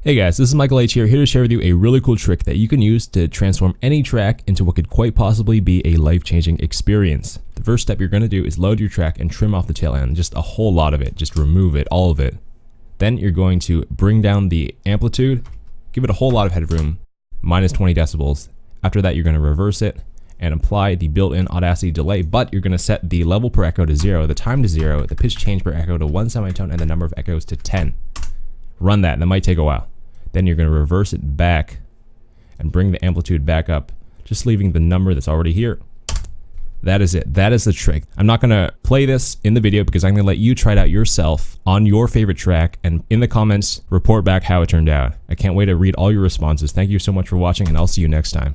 Hey guys, this is Michael H here, here to share with you a really cool trick that you can use to transform any track into what could quite possibly be a life-changing experience. The first step you're going to do is load your track and trim off the tail end, just a whole lot of it, just remove it, all of it. Then you're going to bring down the amplitude, give it a whole lot of headroom, minus 20 decibels. After that, you're going to reverse it and apply the built-in Audacity delay, but you're going to set the level per echo to zero, the time to zero, the pitch change per echo to one semitone, and the number of echoes to 10. Run that, and that might take a while. Then you're going to reverse it back and bring the amplitude back up, just leaving the number that's already here. That is it. That is the trick. I'm not going to play this in the video because I'm going to let you try it out yourself on your favorite track and in the comments report back how it turned out. I can't wait to read all your responses. Thank you so much for watching and I'll see you next time.